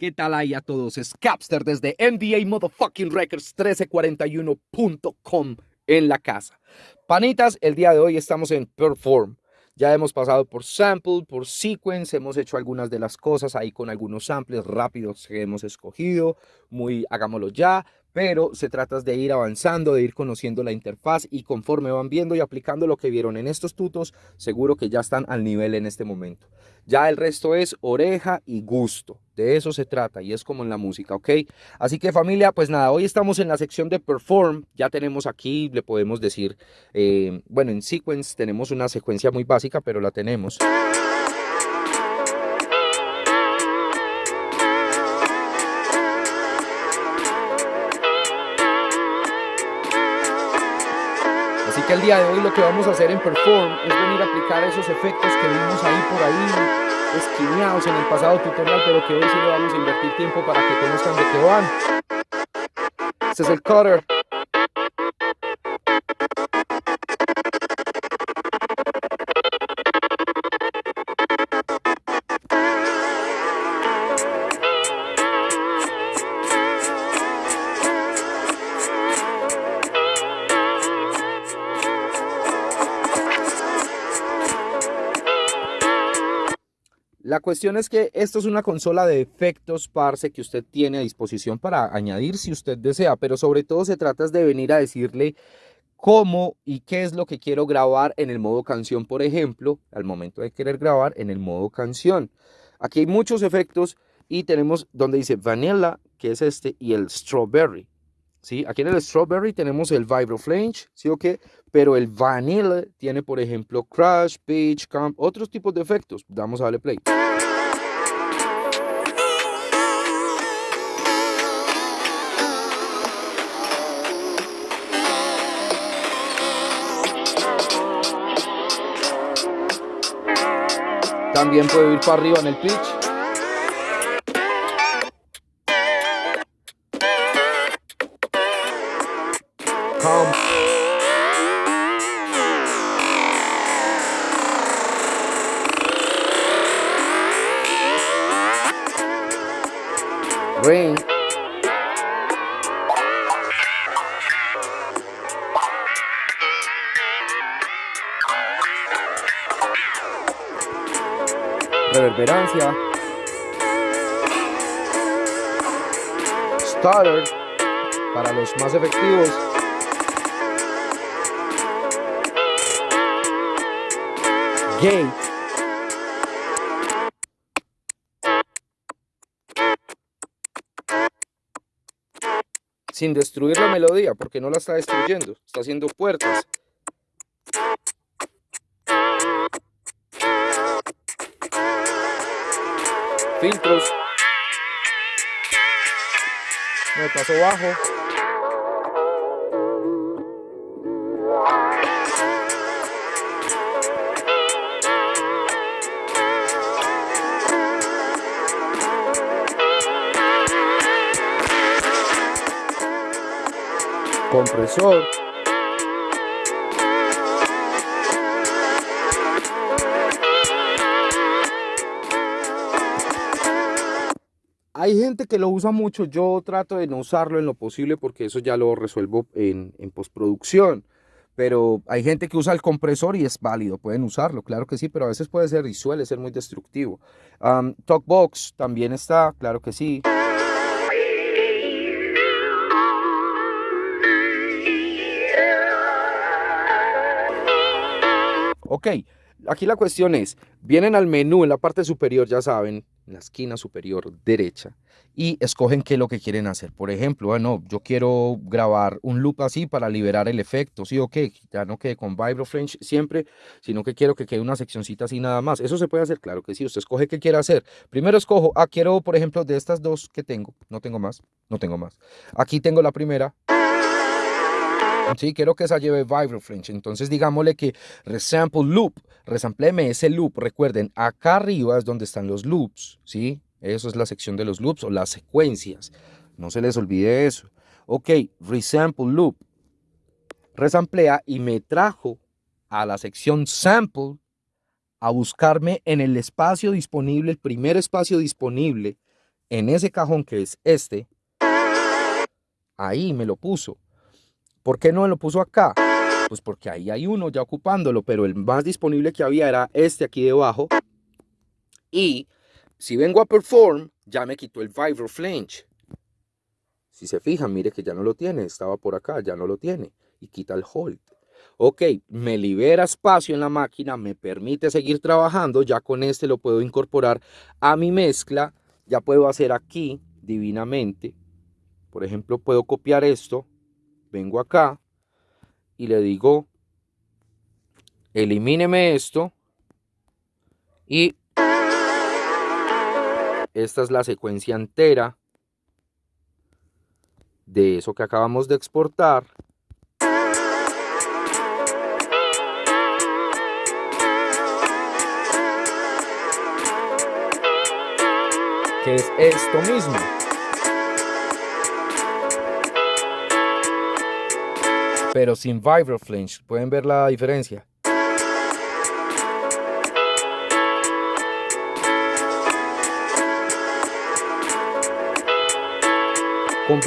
¿Qué tal ahí a todos? Es Capster desde MDA Motherfucking Records 1341.com en la casa. Panitas, el día de hoy estamos en Perform. Ya hemos pasado por sample, por sequence, hemos hecho algunas de las cosas ahí con algunos samples rápidos que hemos escogido, muy hagámoslo ya, pero se trata de ir avanzando, de ir conociendo la interfaz y conforme van viendo y aplicando lo que vieron en estos tutos, seguro que ya están al nivel en este momento. Ya el resto es oreja y gusto, de eso se trata y es como en la música, ¿ok? Así que familia, pues nada, hoy estamos en la sección de perform, ya tenemos aquí, le podemos decir, eh, bueno, en sequence tenemos una secuencia muy básica, pero la tenemos. Que el día de hoy lo que vamos a hacer en Perform es venir a aplicar esos efectos que vimos ahí por ahí, esquineados en el pasado tutorial, pero que hoy sí le vamos a invertir tiempo para que conozcan de qué van. Este es el cutter. La cuestión es que esto es una consola de efectos, parce, que usted tiene a disposición para añadir si usted desea, pero sobre todo se trata de venir a decirle cómo y qué es lo que quiero grabar en el modo canción, por ejemplo, al momento de querer grabar en el modo canción. Aquí hay muchos efectos y tenemos donde dice Vanilla, que es este, y el Strawberry. ¿Sí? Aquí en el Strawberry tenemos el Vibro Flange, ¿sí o qué? Pero el Vanilla tiene, por ejemplo, Crash, Pitch, Camp, otros tipos de efectos. Vamos a darle play. También puedo ir para arriba en el pitch. Reverberancia. Stutter para los más efectivos. Gate. sin destruir la melodía, porque no la está destruyendo, está haciendo puertas. Filtros. Me paso bajo. compresor. Hay gente que lo usa mucho, yo trato de no usarlo en lo posible porque eso ya lo resuelvo en, postproducción. Pero hay gente que usa el compresor y es válido, pueden usarlo, claro que sí, pero a veces puede ser y suele ser muy destructivo. Talkbox también está, claro que sí. Ok, aquí la cuestión es, vienen al menú en la parte superior, ya saben, en la esquina superior derecha, y escogen qué es lo que quieren hacer. Por ejemplo, bueno, yo quiero grabar un loop así para liberar el efecto, sí, ok, ya no quede con Vibro French siempre, sino que quiero que quede una seccioncita así nada más. Eso se puede hacer, claro que sí, usted escoge qué quiere hacer. Primero escojo, ah, quiero, por ejemplo, de estas dos que tengo, no tengo más, no tengo más. Aquí tengo la primera, Sí, quiero que esa lleve Vibro French. Entonces digámosle que resample loop, resampleme ese loop. Recuerden, acá arriba es donde están los loops, ¿sí? Eso es la sección de los loops o las secuencias. No se les olvide eso. Ok, resample loop. Resamplea y me trajo a la sección sample a buscarme en el espacio disponible, el primer espacio disponible, en ese cajón que es este, ahí me lo puso. ¿Por qué no lo puso acá? Pues porque ahí hay uno ya ocupándolo, pero el más disponible que había era este aquí debajo. Y si vengo a Perform, ya me quitó el Vibro Flange. Si se fijan, mire que ya no lo tiene, estaba por acá, ya no lo tiene. Y quita el Hold. Ok, me libera espacio en la máquina, me permite seguir trabajando, ya con este lo puedo incorporar a mi mezcla, ya puedo hacer aquí divinamente. Por ejemplo, puedo copiar esto, vengo acá y le digo, elimíneme esto y esta es la secuencia entera de eso que acabamos de exportar. Que es esto mismo. Pero sin Flinch. ¿Pueden ver la diferencia? con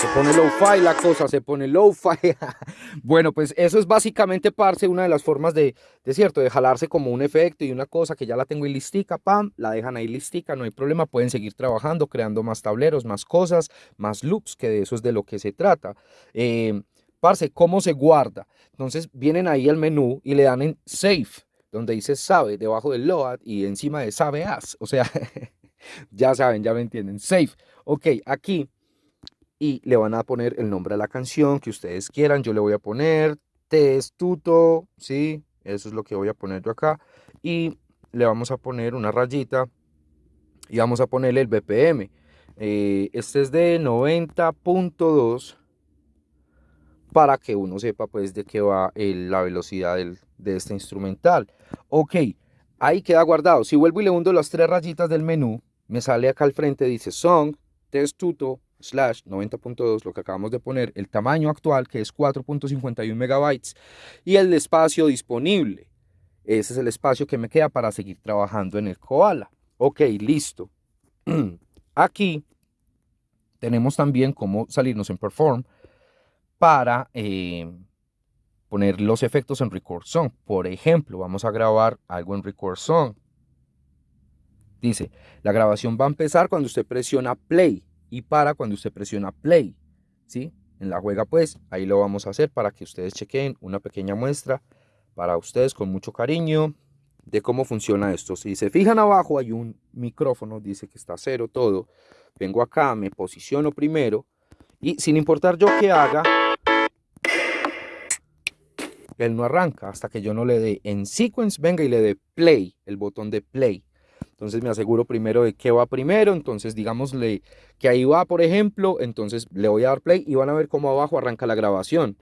Se pone low-fi la cosa, se pone low-fi. bueno, pues eso es básicamente, parce, una de las formas de, de cierto, de jalarse como un efecto y una cosa que ya la tengo ahí listica, pam, la dejan ahí listica, no hay problema, pueden seguir trabajando, creando más tableros, más cosas, más loops, que de eso es de lo que se trata. Eh, parce, ¿cómo se guarda? Entonces vienen ahí al menú y le dan en Save donde dice sabe debajo del load y encima de sabe as. O sea, ya saben, ya me entienden. Save. Ok, aquí. Y le van a poner el nombre de la canción que ustedes quieran. Yo le voy a poner testuto, ¿sí? Eso es lo que voy a poner yo acá. Y le vamos a poner una rayita y vamos a ponerle el BPM. Eh, este es de 90.2 para que uno sepa pues de qué va la velocidad de este instrumental. Ok, ahí queda guardado. Si vuelvo y le hundo las tres rayitas del menú, me sale acá al frente, dice Song, Testuto, slash 90.2, lo que acabamos de poner, el tamaño actual que es 4.51 megabytes y el espacio disponible. Ese es el espacio que me queda para seguir trabajando en el Koala. Ok, listo. Aquí tenemos también cómo salirnos en Perform para eh, poner los efectos en Record Song. Por ejemplo, vamos a grabar algo en Record Song. Dice, la grabación va a empezar cuando usted presiona play y para cuando usted presiona play. ¿Sí? En la juega pues, ahí lo vamos a hacer para que ustedes chequen una pequeña muestra para ustedes con mucho cariño de cómo funciona esto. Si se fijan abajo hay un micrófono, dice que está cero todo. Vengo acá, me posiciono primero y sin importar yo qué haga, él no arranca hasta que yo no le dé en sequence, venga y le dé play, el botón de play. Entonces me aseguro primero de qué va primero, entonces digámosle que ahí va, por ejemplo, entonces le voy a dar play y van a ver cómo abajo arranca la grabación.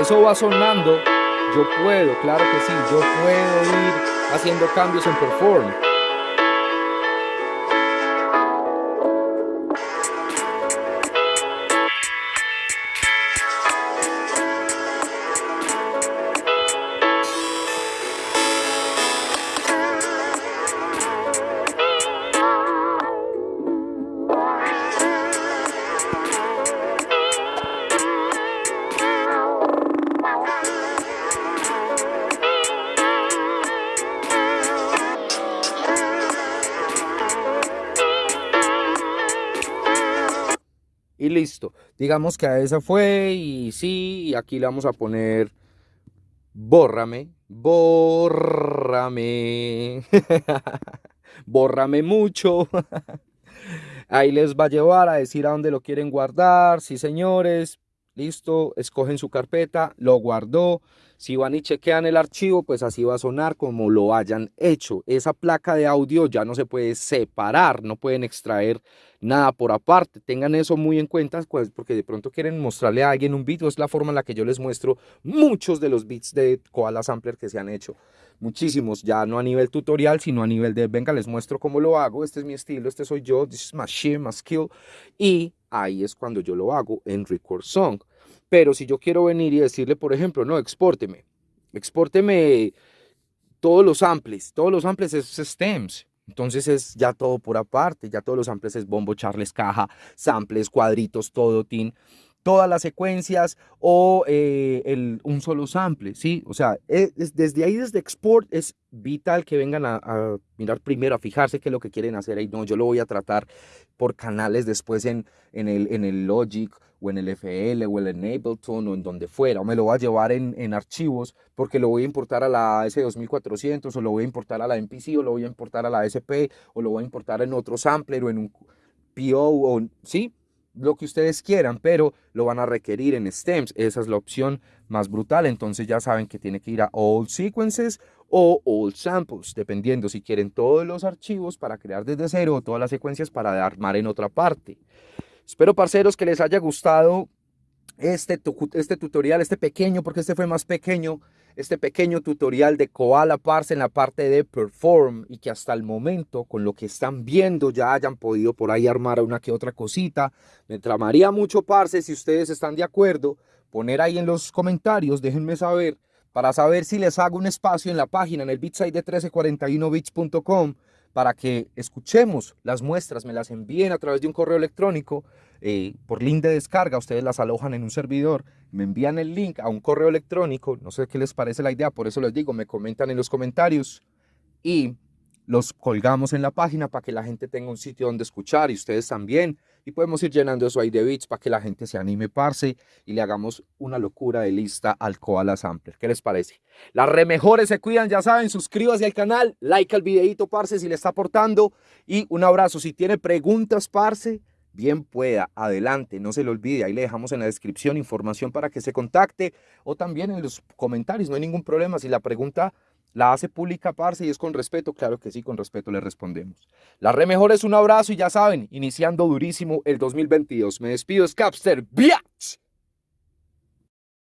Eso va sonando, yo puedo, claro que sí, yo puedo ir haciendo cambios en Perform. Listo. Digamos que a esa fue y sí, y aquí le vamos a poner bórrame, bórrame, bórrame mucho. Ahí les va a llevar a decir a dónde lo quieren guardar. Sí, señores, listo, escogen su carpeta, lo guardó. Si van y chequean el archivo, pues así va a sonar como lo hayan hecho. Esa placa de audio ya no se puede separar, no pueden extraer nada por aparte. Tengan eso muy en cuenta, pues, porque de pronto quieren mostrarle a alguien un beat, es la forma en la que yo les muestro muchos de los beats de Koala Sampler que se han hecho. Muchísimos, ya no a nivel tutorial, sino a nivel de, venga, les muestro cómo lo hago, este es mi estilo, este soy yo, this is my shit, my skill. Y ahí es cuando yo lo hago en Record Song. Pero si yo quiero venir y decirle, por ejemplo, no, expórteme, expórteme todos los samples, todos los samples es stems. Entonces es ya todo por aparte, ya todos los samples es bombo, charles, caja, samples, cuadritos, todo, tin todas las secuencias o eh, el, un solo sample, ¿sí? O sea, e, desde ahí, desde export, es vital que vengan a, mirar primero, a fijarse qué es lo que quieren hacer ahí. No, yo lo voy a tratar por canales después en, en, el, en el Logic o en el FL o el Ableton o en donde fuera, o me lo voy a llevar en, en archivos porque lo voy a importar a la S2400 o lo voy a importar a la MPC o lo voy a importar a la SP o lo voy a importar en otro sampler o en un PO o, ¿sí? Lo que ustedes quieran, pero lo van a requerir en stems. Esa es la opción más brutal. Entonces ya saben que tiene que ir a all sequences o all samples, dependiendo si quieren todos los archivos para crear desde cero o todas las secuencias para armar en otra parte. Espero, parceros, que les haya gustado este, este tutorial, este pequeño, porque este fue más pequeño, este pequeño tutorial de Koala Parse en la parte de Perform y que hasta el momento, con lo que están viendo, ya hayan podido por ahí armar una que otra cosita. Me tramaría mucho Parse, si ustedes están de acuerdo, poner ahí en los comentarios, déjenme saber, para saber si les hago un espacio en la página, en el bitsite de 1341bits.com, para que escuchemos las muestras, me las envíen a través de un correo electrónico eh, por link de descarga, ustedes las alojan en un servidor, me envían el link a un correo electrónico, no sé qué les parece la idea, por eso les digo, me comentan en los comentarios y los colgamos en la página para que la gente tenga un sitio donde escuchar y ustedes también. Y podemos ir llenando eso ahí de bits para que la gente se anime, parce, y le hagamos una locura de lista al Koala Sampler. ¿Qué les parece? Las re mejores se cuidan, ya saben, suscríbase al canal, like al videito, parce, si le está aportando. Y un abrazo. Si tiene preguntas, parce, bien pueda, adelante, no se le olvide, ahí le dejamos en la descripción información para que se contacte o también en los comentarios, no hay ningún problema. Si la pregunta la hace pública, parce, y es con respeto. Claro que sí, con respeto le respondemos. La re mejor es un abrazo y ya saben, iniciando durísimo el 2022. Me despido, Scapster. ¡Biatch!